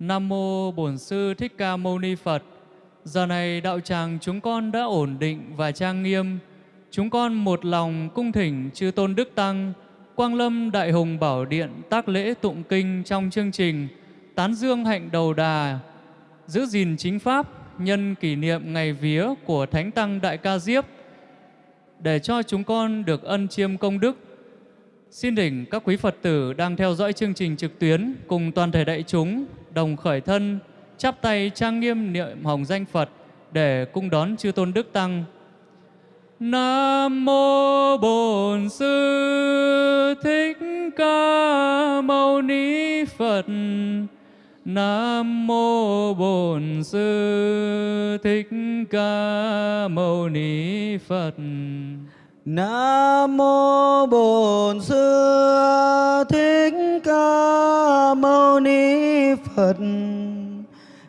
Nam mô Bổn Sư Thích Ca Mâu Ni Phật. Giờ này đạo tràng chúng con đã ổn định và trang nghiêm. Chúng con một lòng cung thỉnh chư tôn đức tăng, Quang Lâm Đại Hùng Bảo Điện tác lễ tụng kinh trong chương trình Tán Dương Hạnh Đầu Đà, giữ gìn chính pháp, nhân kỷ niệm ngày vía của Thánh Tăng Đại Ca Diếp, để cho chúng con được ân chiêm công đức. Xin đỉnh các quý Phật tử đang theo dõi chương trình trực tuyến cùng toàn thể đại chúng đồng khởi thân, chắp tay trang nghiêm niệm hồng danh Phật để cung đón chư tôn đức tăng. Nam mô Bổn Sư Thích Ca Mâu Ni Phật. Nam mô Bổn Sư Thích Ca Mâu Ni Phật. Nam mô Bổn Sư Thích Ca Mâu Ni Phật.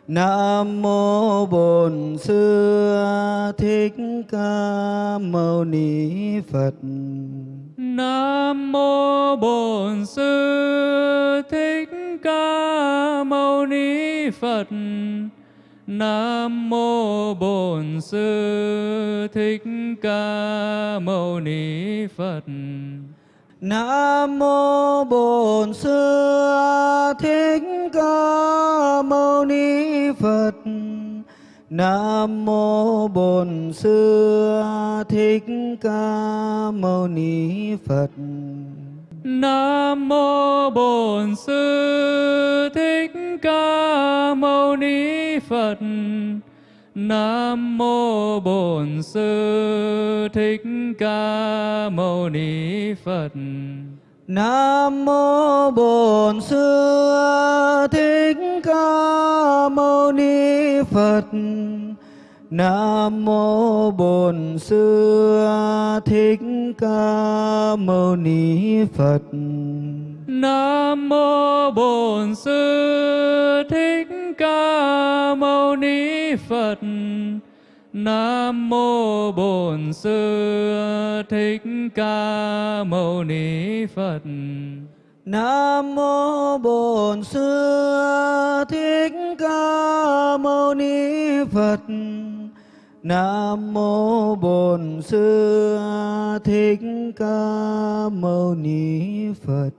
Nam mô Bổn Sư Thích Ca Mâu Ni Phật. Nam mô Bổn Sư Thích Ca Mâu Ni Phật. Nam mô Bổn Sư Thích Ca Mâu Ni Phật. Nam mô Bổn Sư Thích Ca Mâu Ni Phật. Nam mô Bổn Sư Thích Ca Mâu Ni Phật. Nam mô Bổn Sư Thích Ca Mâu Ni Phật. Nam mô Bổn Sư Thích Ca Mâu Ni Phật. Nam mô Bổn Sư Thích Ca Mâu Ni Phật. Nam mô Bổn Sư Thích Ca Mâu Ni Phật. Nam mô Bổn Sư Thích Ca Mâu Ni Phật. Nam mô Bổn Sư Thích Ca Mâu Ni Phật. Nam mô Bổn Sư Thích Ca Mâu Ni Phật. Nam mô Bổn Sư Thích Ca Mâu Ni Phật.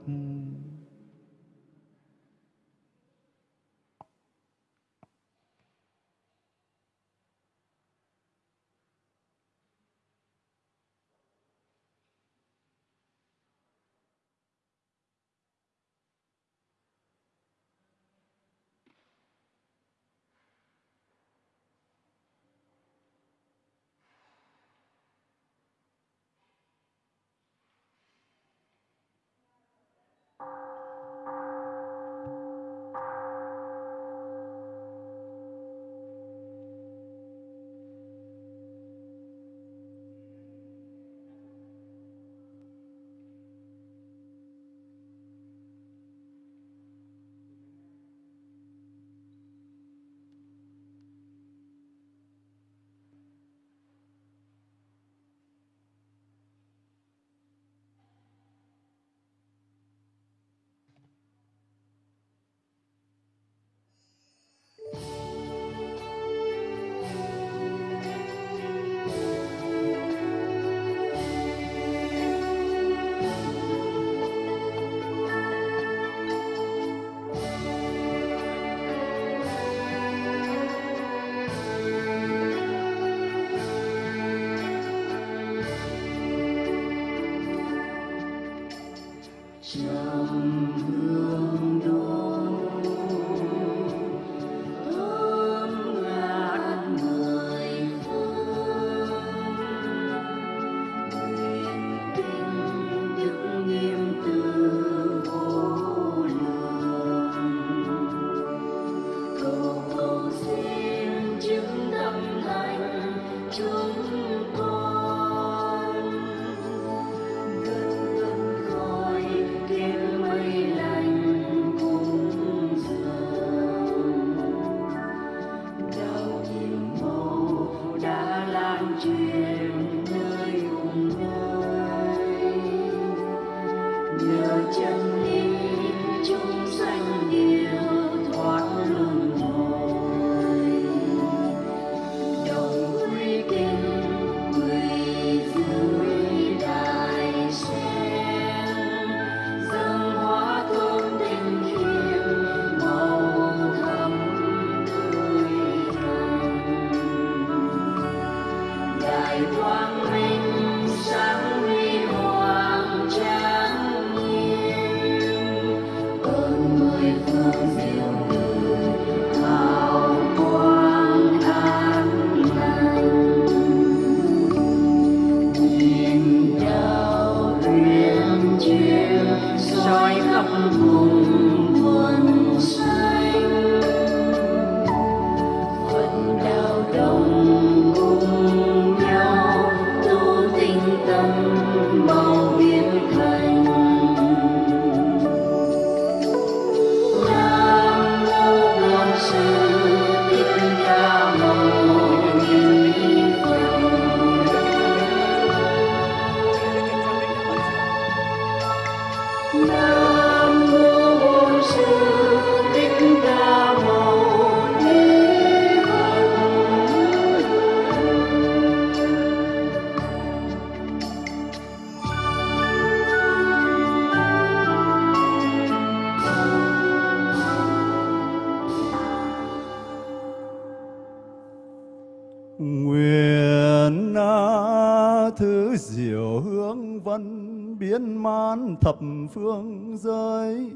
Phương giới.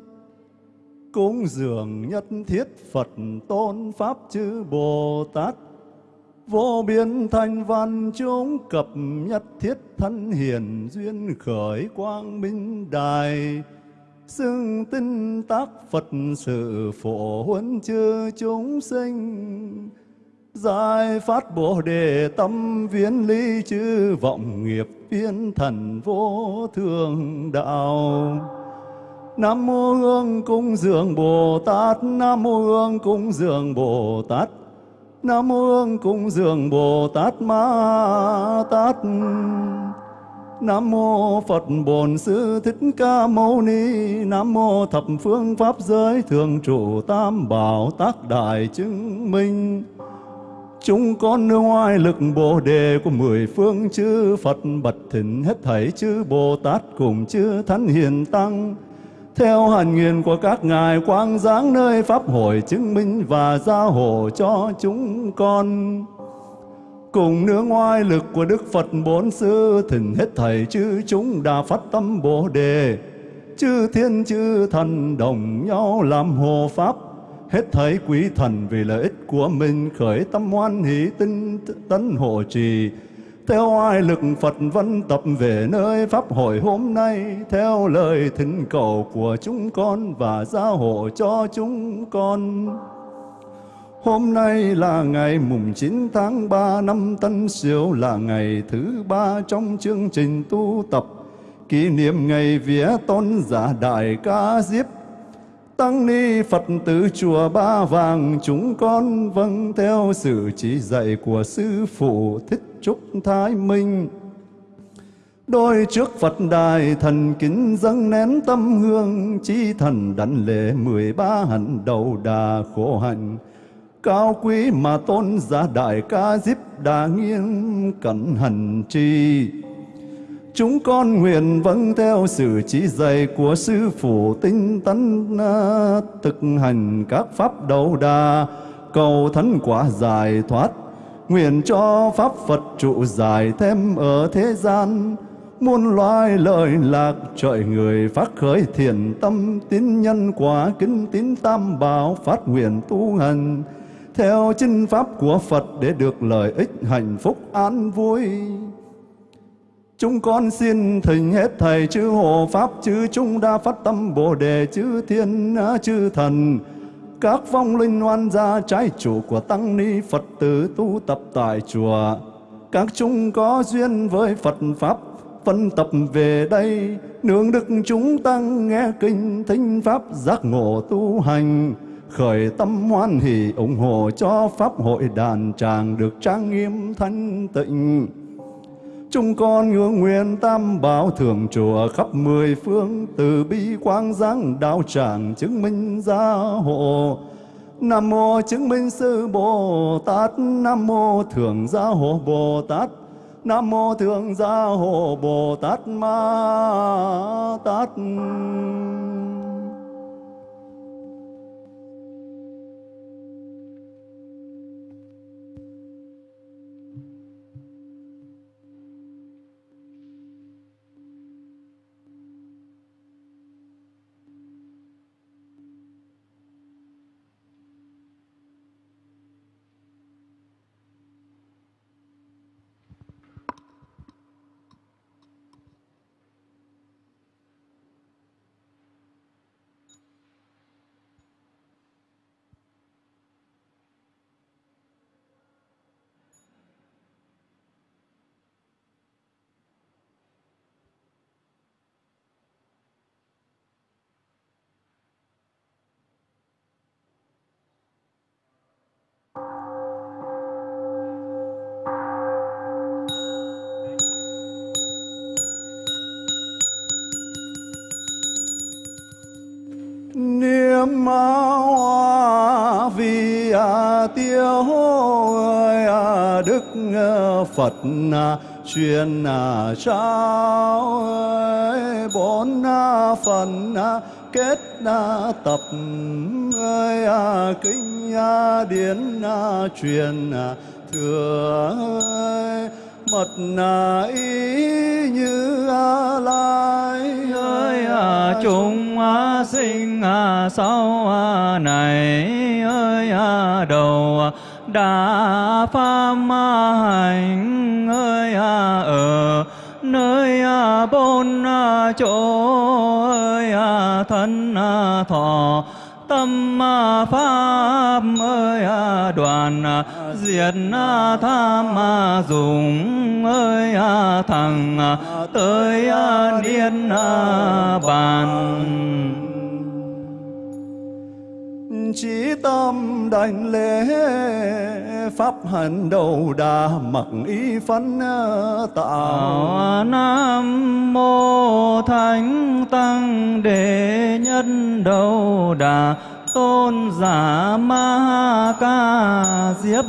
Cúng dường nhất thiết Phật tôn Pháp chư Bồ Tát. Vô biên thanh văn chúng cập nhất thiết thân hiển duyên khởi quang minh đài. Xưng tinh tác Phật sự phổ huấn chư chúng sinh. Giải phát Bồ Đề tâm viễn ly chư vọng nghiệp viên thần vô thường đạo. Nam mô Hương cung dường Bồ Tát, Nam mô Hương cung dường Bồ Tát, Nam mô Hương cung dường Bồ Tát Ma Tát. Nam mô Phật Bổn Sư Thích Ca Mâu Ni, Nam mô thập phương pháp giới thường trụ tam bảo tác đại chứng minh. Chúng con nương oai lực Bồ Đề của mười phương chư Phật bật thỉnh hết thảy chư Bồ Tát cùng chư Thánh Hiền Tăng. Theo hành nguyện của các ngài quang giáng nơi Pháp hội chứng minh và gia hộ cho chúng con. Cùng nương oai lực của Đức Phật Bốn Sư thỉnh hết thảy chư chúng đã phát tâm Bồ Đề. Chư thiên chư thần đồng nhau làm hộ Pháp hết thấy quý thần vì lợi ích của mình, khởi tâm hoan hỷ tinh tấn hộ trì theo ai lực Phật văn tập về nơi Pháp hội hôm nay, theo lời thỉnh cầu của chúng con và gia hộ cho chúng con. Hôm nay là ngày mùng 9 tháng 3 năm Tân Sửu, là ngày thứ ba trong chương trình tu tập kỷ niệm ngày vía tôn giả đại ca diếp Tăng ni Phật tử chùa Ba Vàng chúng con vâng theo sự chỉ dạy của Sư Phụ Thích Trúc Thái Minh. Đôi trước Phật đài thần kính dâng nén tâm hương, chi thần đảnh lễ mười ba hạnh đầu đà khổ hạnh. Cao quý mà tôn giả đại ca diếp đà nghiêng cẩn hành trì. Chúng con nguyện vâng theo sự chỉ dạy của Sư Phụ tinh tấn à, thực hành các pháp đầu đà, cầu thánh quả giải thoát. Nguyện cho Pháp Phật trụ dài thêm ở thế gian, muôn loài lợi lạc trời người phát khởi thiện tâm tín nhân quả kính tín tam bảo phát nguyện tu hành theo chân pháp của Phật để được lợi ích hạnh phúc an vui. Chúng con xin thỉnh hết thầy chư hộ pháp, chư Trung đa phát tâm, bồ đề, chư thiên à, chư thần. Các vong linh oan gia, trái chủ của tăng ni Phật tử tu tập tại chùa. Các chúng có duyên với Phật pháp, phân tập về đây. Nương đức chúng tăng nghe kinh thính pháp, giác ngộ tu hành. Khởi tâm hoan hỷ ủng hộ cho pháp hội đàn tràng được trang nghiêm thanh tịnh. Chúng con ngưỡng nguyện tam bảo thường chùa khắp mười phương từ bi quang giáng đạo tràng chứng minh gia hộ. Nam mô chứng minh sư Bồ Tát, Nam mô thường gia hộ Bồ Tát, Nam mô thường gia hộ Bồ Tát Ma Tát. Hoa vì tiêu ơi đức phật truyền trao ơi bốn phần kết tập ơi kinh điển truyền thừa ơi mật ý như a lai ơi chúng sinh à, sau này ơi à, đầu đã pháp hành ơi à, ở nơi bốn chỗ ơi thân thọ tâm pháp ơi à, đoàn à, diệt à, tham dùng ơi thằng tới niên bàn chỉ tâm đảnh lễ, pháp hành đầu đà mặc ý phân à, tạo. Ờ, Nam Mô Thánh Tăng Đệ Nhất Đầu Đà, Tôn Giả Ma Ca Diếp.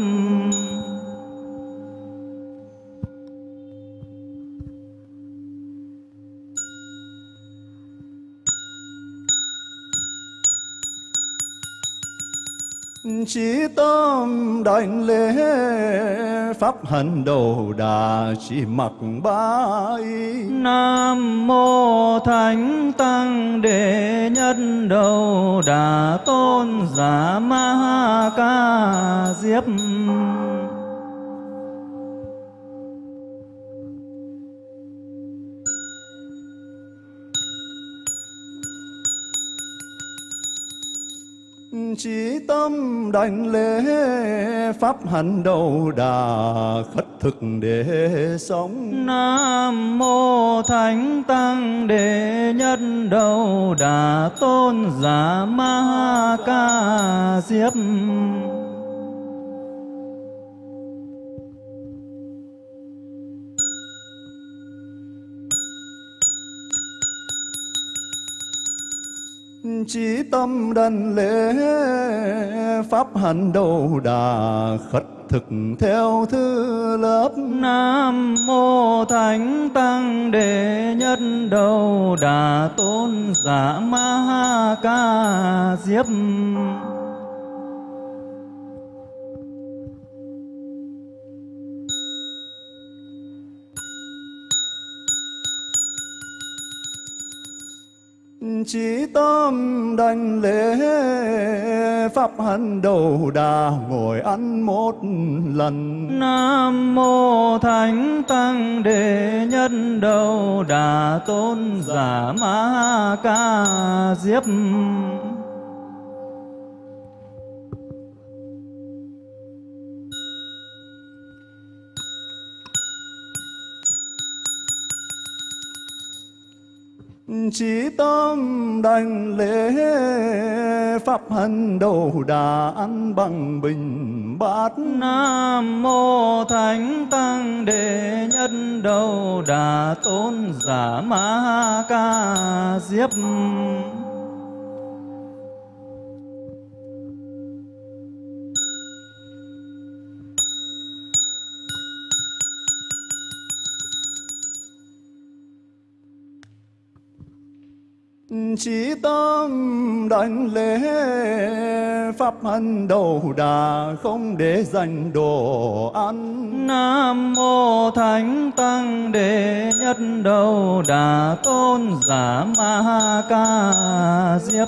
Chỉ tâm đảnh lễ pháp hành đầu đà chỉ mặc ba Nam Mô Thánh Tăng Đệ Nhất Đầu Đà Tôn Giả Ma Ca Diếp. Chỉ tâm đảnh lễ pháp hành đầu đà khất thực để sống. Nam Mô Thánh Tăng Đệ Nhất Đầu Đà Tôn Giả Ma Ca Diếp. Chí tâm đảnh lễ, pháp hành đầu đà khất thực theo thứ lớp. Nam Mô Thánh Tăng Đệ Nhất Đầu Đà Tôn Giả Ma ha Ca Diếp. Chỉ tâm đảnh lễ pháp hành đầu đà ngồi ăn một lần. Nam Mô Thánh Tăng Đệ nhân Đầu Đà Tôn Giả Ma Ca Diếp. Chỉ tâm đảnh lễ pháp hành đầu đà ăn bằng bình bát. Nam Mô Thánh Tăng Đệ Nhất Đầu Đà Tôn Giả Ma Ca Diếp. Chí tâm đảnh lễ pháp hành đầu đà không để dành đồ ăn. Nam Mô Thánh Tăng Đệ Nhất Đầu Đà Tôn Giả Ma Ca Diếp.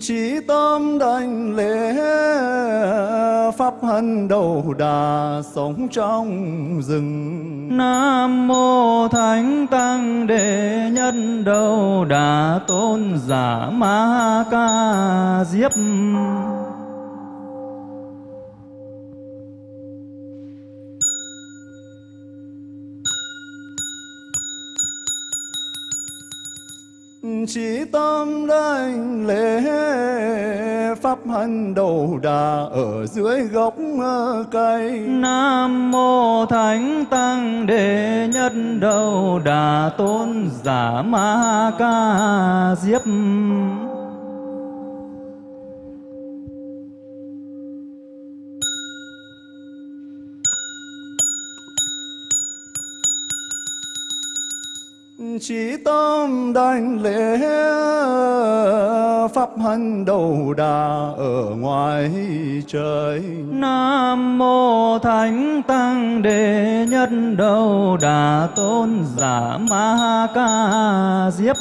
Chỉ tâm đảnh lễ pháp hân đầu đà sống trong rừng. Nam Mô Thánh Tăng Đệ nhân Đầu Đà Tôn Giả Ma Ca Diếp. Chỉ tâm đảnh lễ, pháp hành đầu đà ở dưới gốc ờ, cây. Nam mô Thánh Tăng Đệ Nhất Đầu Đà Tôn Giả Ma Ca Diếp. Chỉ tâm đảnh lễ pháp hành đầu đà ở ngoài trời. Nam mô Thánh Tăng Đệ Nhất Đầu Đà Tôn Giả Ma Ca Diếp.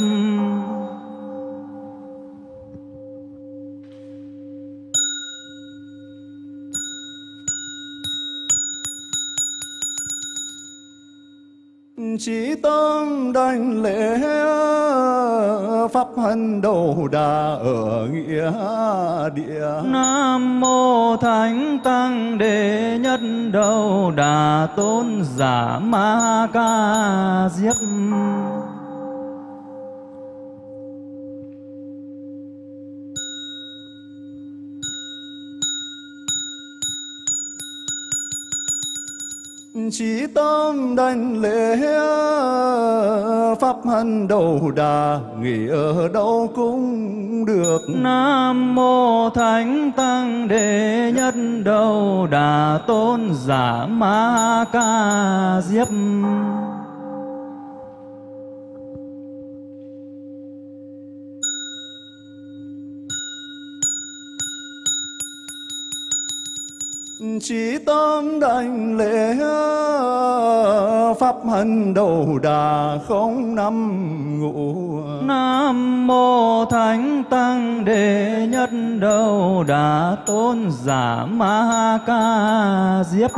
Chỉ tâm đảnh lễ pháp hân đầu đà ở nghĩa địa. Nam mô Thánh Tăng Đệ Nhất Đầu Đà Tôn Giả Ma Ca Diếp. Chỉ tâm đành lễ pháp hành đầu đà, nghỉ ở đâu cũng được. Nam mô Thánh Tăng Đệ Nhất Đầu Đà Tôn Giả Ma Ca Diếp. Chỉ tâm đảnh lễ pháp hành đầu đà không năm ngủ. Nam mô Thánh Tăng Đệ Nhất Đầu Đà Tôn Giả Ma Ca Diếp.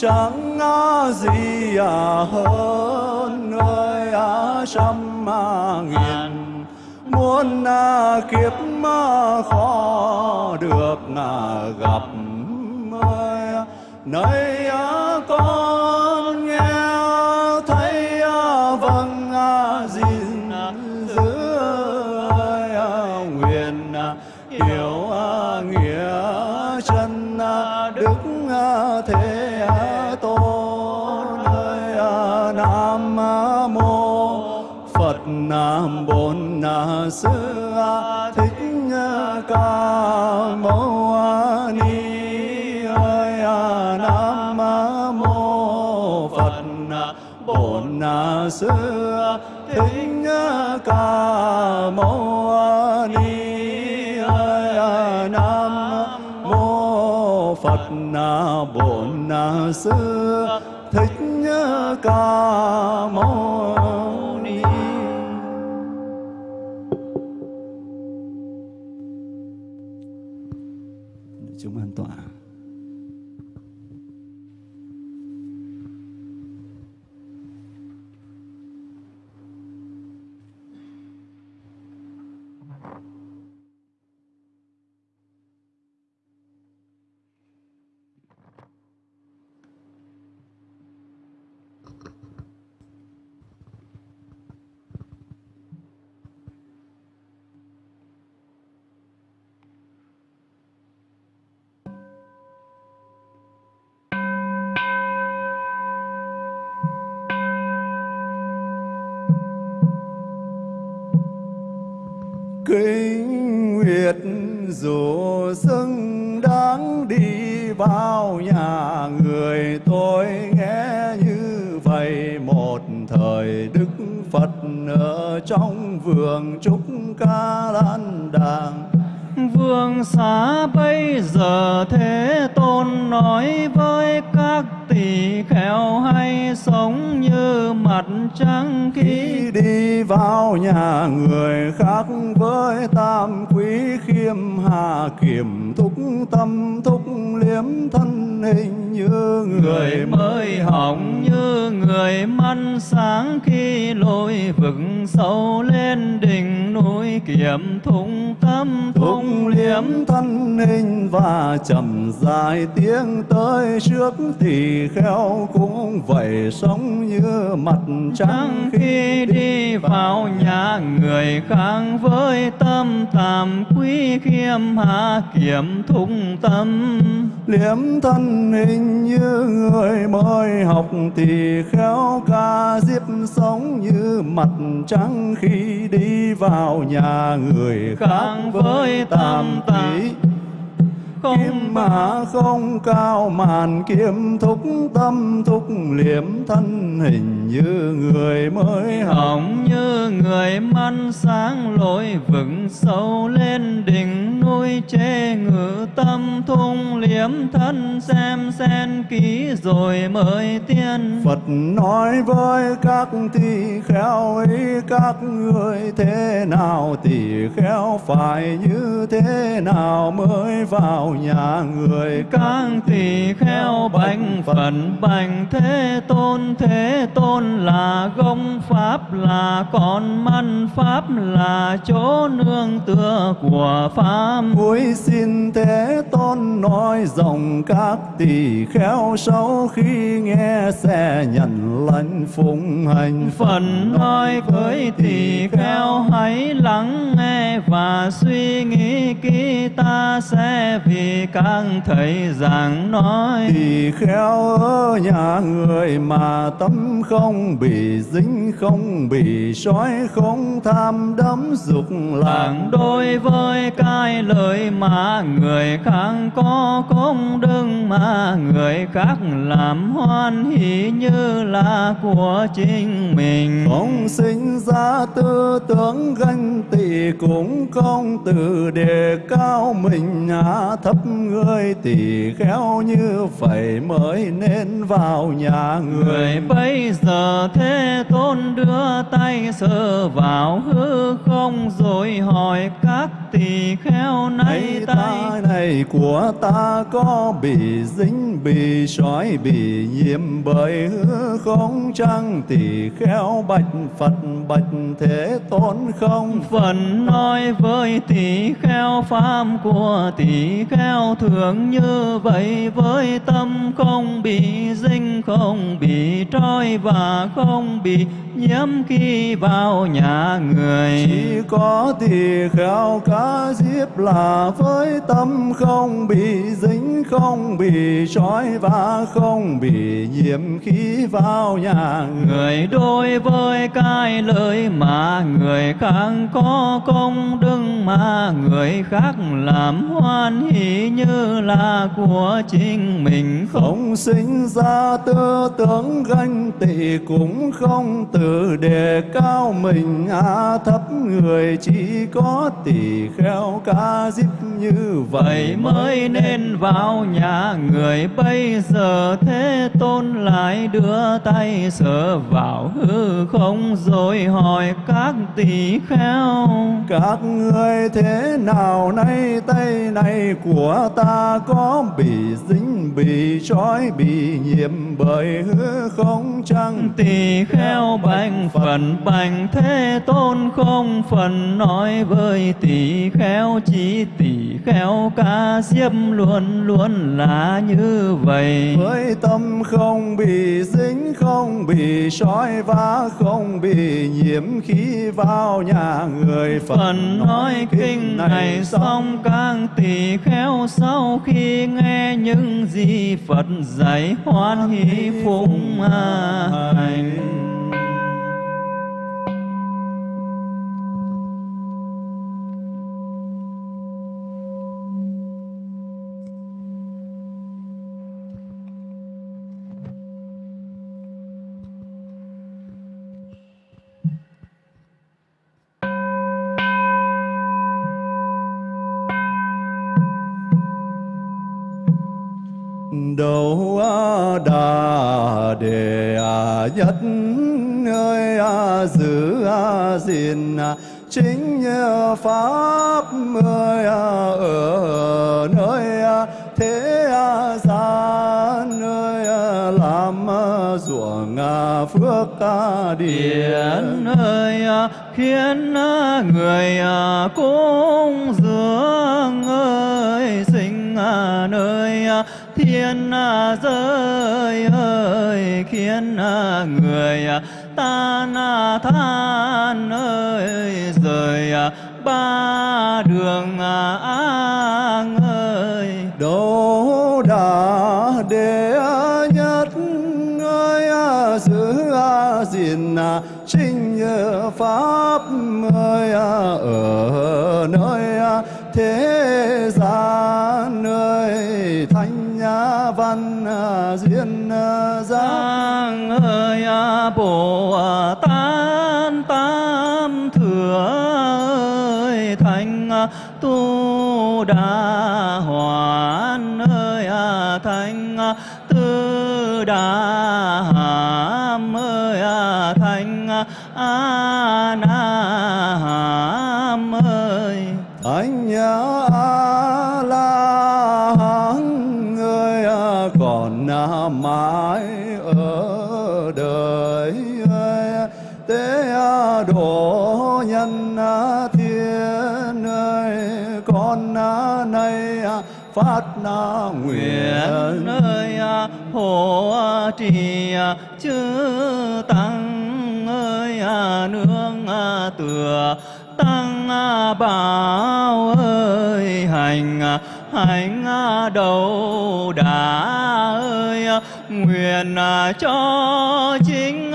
Chẳng gì à, hơn người trăm à nghìn. Muôn à kiếp khó được gặp nơi nam bổn sư thích ca mâu ni ơi nam mô phật bổn sư thích ca mâu ni ơi nam mô phật bổn sư thích ca mâu kinh nguyệt dù xứng đáng đi bao nhà người. Tôi nghe như vậy một thời đức phật ở trong vườn trúc ca lan đàng. Vương xá bây giờ thế tôn nói với các tỳ kheo hay sống như mặt trăng khi vào nhà người khác với tam quý khiêm hạ kiểm thúc tâm thúc liếm thân hình như người mới học như người măn sáng khi lội vực sâu lên đỉnh núi kiểm thung tâm thung liếm thân hình và chậm dài tiếng tới trước thì khéo cũng vậy sống như mặt trăng khi đi vào nhà. người khác với tâm tàm quý khiêm hạ kiểm thung tâm liếm thân hình như người mới học thì khéo ca diếp sống như mặt trăng khi đi vào nhà người khác với tàm quý không Kim mã không cao màn kiếm thúc tâm thúc liếm thân hình như người mới hỏng như người măn sáng lối vững sâu lên đỉnh núi chế ngự tâm thung liếm thân xem sen kỹ rồi mới tiên. Phật nói với các tỳ kheo ấy các người thế nào tỳ kheo phải như thế nào mới vào nhà người. Các tỳ kheo bạch phận bạch thế tôn thế tôn là gông pháp là con măn pháp là chỗ nương tựa của pháp. Cuối xin Thế Tôn nói rộng các tỳ kheo sau khi nghe sẽ nhận lãnh phụng hành. Phần nói với tỳ kheo hãy lắng nghe và suy nghĩ kỹ ta sẽ vì các thầy giảng nói. Tỳ kheo ở nhà người mà tâm không bị dính không bị sói không tham đắm dục lạc. Làng đối với cái lời mà người khác có công đức mà người khác làm hoan hỷ như là của chính mình. không sinh ra tư tưởng ganh tị cũng không từ đề cao mình. Hạ thấp người tỳ kheo như vậy mới nên vào nhà người. Người bây giờ thế tôn đưa tay sờ vào hư không rồi hỏi các tỳ kheo nay Này tay? ta này của ta có bị dính bị sói bị nhiễm bởi hư không? Chăng tỳ kheo bạch Phật bạch thế tôn không? Phần nói với tỳ kheo pháp của tỳ kheo thường như vậy với tâm không bị dính không bị trói không bị nhiễm khi vào nhà người Chỉ có tỳ kheo cá diếp là với tâm không bị dính, không bị trói và không bị nhiễm khi vào nhà người. người đối với cái lời mà người khác có công đức mà người khác làm hoan hỷ như là của chính mình không sinh ra tư tưởng ganh tị cũng không tự đề cao mình hạ thấp người chỉ có tỳ kheo ca diếp như vậy mới nên vào nhà người bây giờ thế tôn lại đưa tay sờ vào hư không rồi hỏi các tỳ kheo Các người thế nào nay tay này của ta có bị dính, bị trói, bị nhiễm bởi hư không chăng? tỳ kheo bạch phần bạch thế tôn không phần nói với tỳ kheo chỉ tỳ kheo ca diếp luôn luôn là như vậy. Với tâm không bị dính, không bị trói và không bị nhiễm khi vào nhà người Phật. phần nói kinh này xong các tỳ kheo sau khi nghe những gì Phật dạy hoan hỷ phụng hành đà đề nhất ơi à, giữ à, gìn à, chính pháp ơi ở nơi thế gian ơi làm ruộng phước điện điển. Ơi khiến người cúng dường ơi, sinh nơi thiên giới ơi, khiến người ta than ơi, rời ba đường an ơi. Đỗ đà đệ nhất ơi giữ gìn chính pháp ơi ở nơi thế duyên ờ, Giang ơi Bồ à, Tát Tam Thừa ơi Thánh à, Tu Đà Hoàn ơi à, Thánh Tư Đà còn mãi ở đời ơi tế độ nhân thiên ơi, con nay phát na nguyện ơi hộ trì chư tăng ơi nương tựa tăng bảo ơi, hành hạnh đầu đà ơi, nguyện cho chính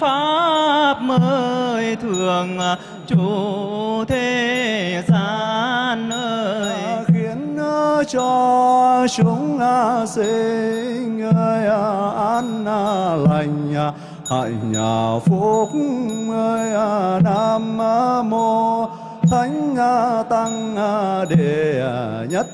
pháp mới thường chủ thế gian ơi. Khiến cho chúng sinh ơi, an lành, hạnh phúc ơi, nam mô thánh tăng đệ nhất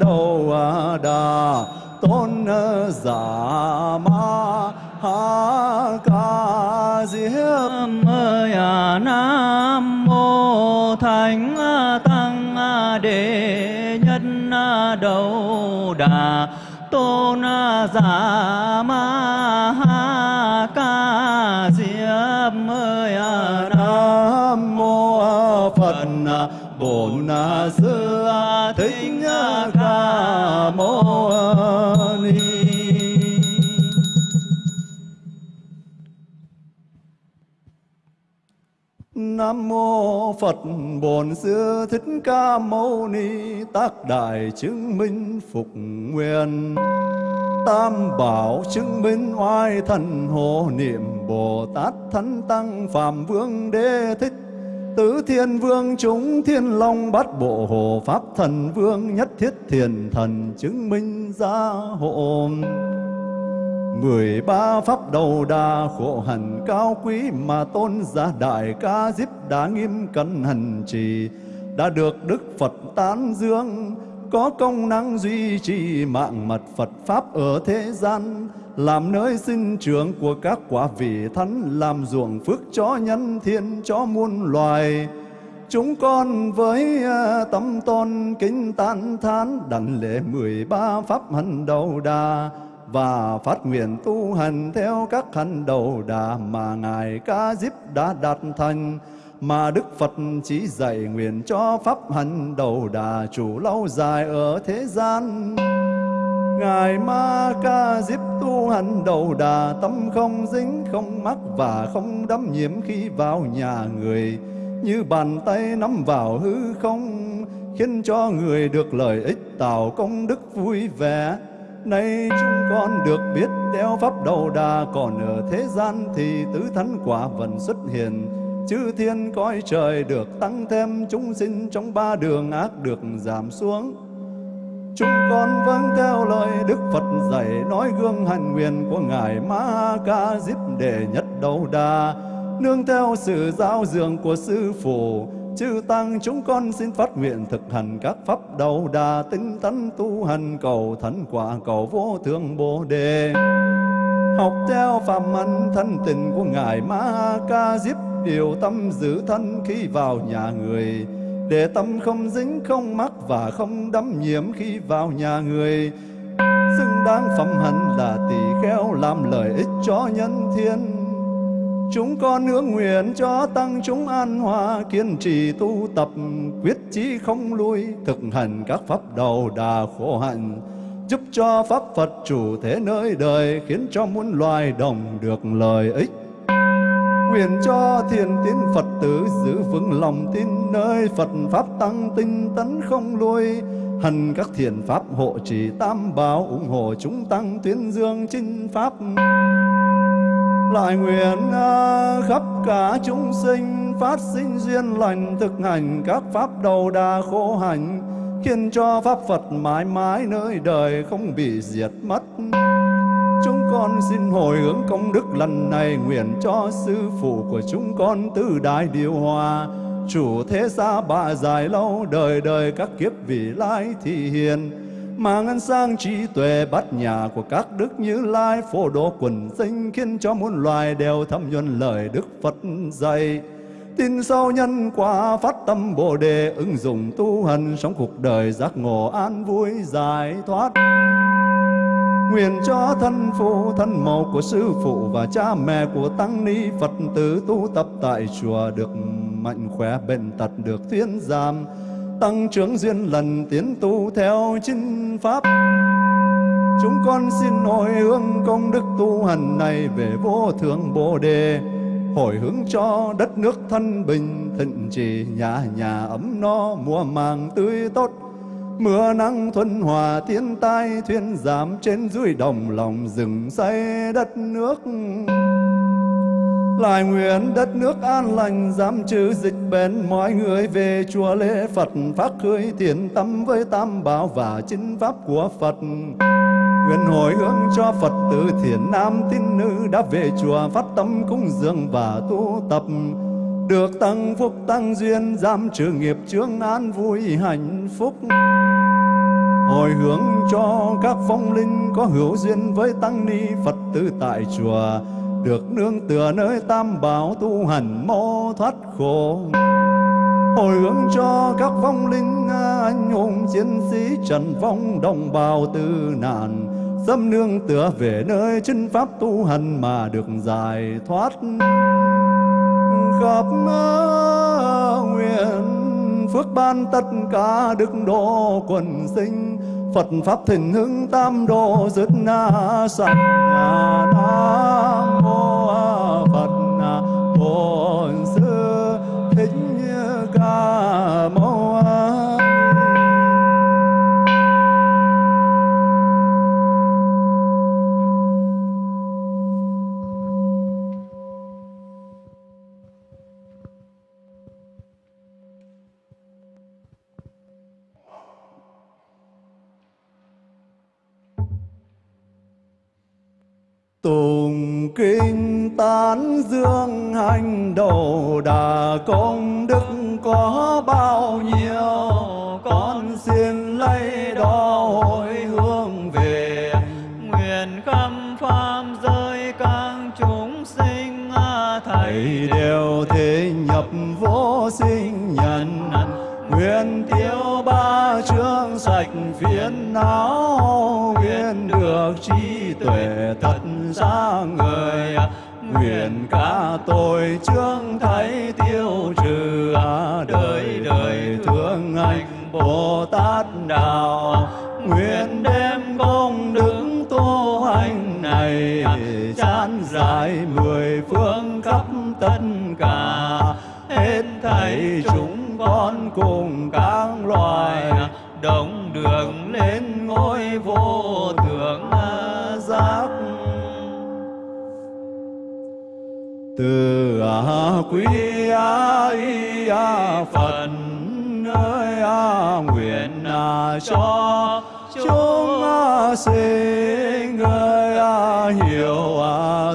đầu đà, tôn giả ma, ha ca, diếp. Ơi à, Nam mô Thánh Tăng Đệ Nhất Đầu Đà, Tôn Giả Ma, Ha Ca, Diếp. Ơi à, Nam Phật, Bổn Sư Thích Ca Mâu Ni. Nam mô Phật, Bổn Sư Thích Ca Mâu Ni, Tác đại chứng minh phục nguyện Tam bảo chứng minh oai thần hộ niệm Bồ Tát Thánh Tăng Phạm Vương Đế Thích Tứ Thiên Vương, chúng Thiên Long Bát Bộ Hộ Pháp Thần Vương Nhất Thiết Thiền Thần chứng minh gia hộ. Mười ba pháp đầu đà khổ hạnh cao quý mà tôn giả đại ca diếp đã nghiêm cẩn hành trì đã được Đức Phật tán dương có công năng duy trì mạng mật Phật Pháp ở thế gian, làm nơi sinh trưởng của các quả vị thánh, làm ruộng phước cho nhân thiên, cho muôn loài. Chúng con với à, tâm tôn kính tán thán, đảnh lễ mười ba pháp hành đầu đà, và phát nguyện tu hành theo các hành đầu đà mà Ngài Ca Diếp đã đạt thành mà Đức Phật chỉ dạy nguyện cho pháp hành đầu đà chủ lâu dài ở thế gian. Ngài Ma Ca Diếp tu hành đầu đà, tâm không dính, không mắc và không đắm nhiễm khi vào nhà người. Như bàn tay nắm vào hư không, khiến cho người được lợi ích tạo công đức vui vẻ. Nay chúng con được biết đeo pháp đầu đà, Còn ở thế gian thì tứ thánh quả vẫn xuất hiện. Chư thiên cõi trời được tăng thêm, Chúng sinh trong ba đường ác được giảm xuống. Chúng con vâng theo lời Đức Phật dạy, Nói gương hành nguyện của Ngài Ma Ca Diếp đề nhất đầu đà Nương theo sự giao dường của Sư Phụ, chư tăng, chúng con xin phát nguyện thực hành các pháp đầu đà tinh tấn tu hành cầu thánh quả, cầu vô thượng bồ đề. Học theo phạm ân thân tình của ngài ma ca diếp điều tâm giữ thân khi vào nhà người, để tâm không dính, không mắc và không đắm nhiễm khi vào nhà người. Xứng đáng phẩm hạnh là tỳ kheo làm lợi ích cho nhân thiên. Chúng con nương nguyện cho tăng chúng an hòa kiên trì tu tập, quyết chí không lui, thực hành các pháp đầu đà khổ hạnh, giúp cho pháp Phật chủ thế nơi đời khiến cho muôn loài đồng được lợi ích. Nguyện cho thiền tín Phật tử giữ vững lòng tin nơi Phật Pháp tăng tinh tấn không lui. Hần các thiền Pháp hộ trì tam bảo ủng hộ chúng tăng tuyên dương chinh Pháp. Lại nguyện à, khắp cả chúng sinh phát sinh duyên lành thực hành các Pháp đầu đà khổ hành, khiến cho Pháp Phật mãi mãi nơi đời không bị diệt mất. Con xin hồi hướng công đức lần này, nguyện cho sư phụ của chúng con từ đại điều hòa. Chủ thế xa bà dài lâu, đời đời các kiếp vị lai thị hiền. Mà ngân sang trí tuệ bát nhà của các đức như lai, phổ độ quần sinh khiến cho muôn loài đều thâm nhuần lời đức phật dạy. Tin sâu nhân quả phát tâm bồ đề, ứng dụng tu hành sống cuộc đời giác ngộ an vui giải thoát. Nguyện cho thân phụ, thân mẫu của sư phụ và cha mẹ của tăng ni Phật tử tu tập tại chùa được mạnh khỏe bệnh tật được thuyên giảm, tăng trưởng duyên lần tiến tu theo chính pháp. Chúng con xin hồi hướng công đức tu hành này về vô thượng Bồ đề, hồi hướng cho đất nước thân bình, thịnh trì nhà nhà ấm no, mùa màng tươi tốt, Mưa nắng thuần hòa, thiên tai thuyên giảm trên dưới đồng lòng rừng xây đất nước. Lại nguyện đất nước an lành giảm trừ dịch bệnh, mọi người về chùa lễ Phật, phát khơi thiện tâm với tam bảo và chính pháp của Phật. Nguyện hồi hướng cho Phật tử thiện nam, tín nữ đã về chùa phát tâm cúng dường và tu tập được tăng phúc tăng duyên giảm trừ nghiệp chướng an vui hạnh phúc. Hồi hướng cho các phong linh có hữu duyên với tăng ni phật tử tại chùa, được nương tựa nơi tam bảo tu hành mô thoát khổ. Hồi hướng cho các phong linh à, anh hùng chiến sĩ trần phong đồng bào tư nạn dâm nương tựa về nơi chân pháp tu hành mà được giải thoát khắp nguyện phước ban tất cả đức độ quần sinh. Phật pháp thịnh hưng tam độ dứt na sanh na. Tùng kinh tán dương hành đầu đà công đức có bao nhiêu? Con xin lấy đó hồi hướng về. Nguyện khắp pháp giới các chúng sinh thầy Thầy đều thế nhập vô sinh nhân. Nguyện tiêu ba chương sạch phiền não, Nguyện được trí tuệ thật xa người Nguyện cả tội chương thấy tiêu trừ Đời đời thương anh Bồ Tát Đạo. Nguyện đem công đức tu hành này, chán dài mười phương khắp tất cả. Hết thảy chúng con cùng các loài, Đồng đường lên ngôi vô từ a quý a y a phật ơi a nguyện a cho chúng a sinh ơi a hiểu a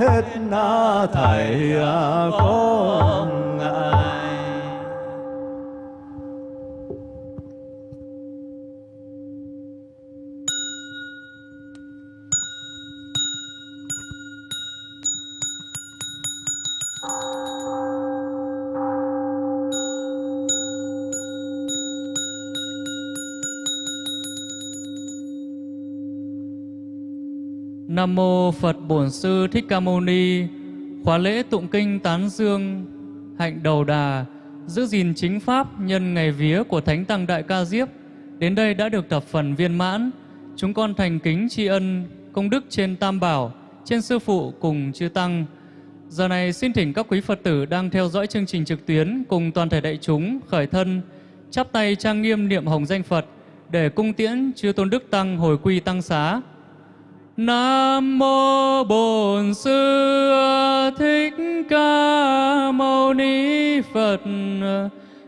hết na thầy à, con. Nam mô Phật Bổn Sư Thích Ca Mâu Ni. Khóa lễ tụng kinh tán dương hạnh đầu đà giữ gìn chính pháp nhân ngày vía của Thánh Tăng Đại Ca Diếp đến đây đã được thập phần viên mãn. Chúng con thành kính tri ân công đức trên Tam Bảo, trên Sư Phụ cùng chư Tăng. Giờ này xin thỉnh các quý Phật tử đang theo dõi chương trình trực tuyến cùng toàn thể đại chúng khởi thân, chắp tay trang nghiêm niệm hồng danh Phật để cung tiễn chư Tôn Đức Tăng hồi quy Tăng Xá. Nam mô Bổn Sư Thích Ca Mâu Ni Phật.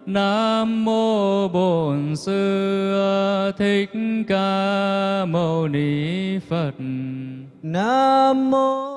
Nam mô Bổn Sư Thích Ca Mâu Ni Phật. Nam mô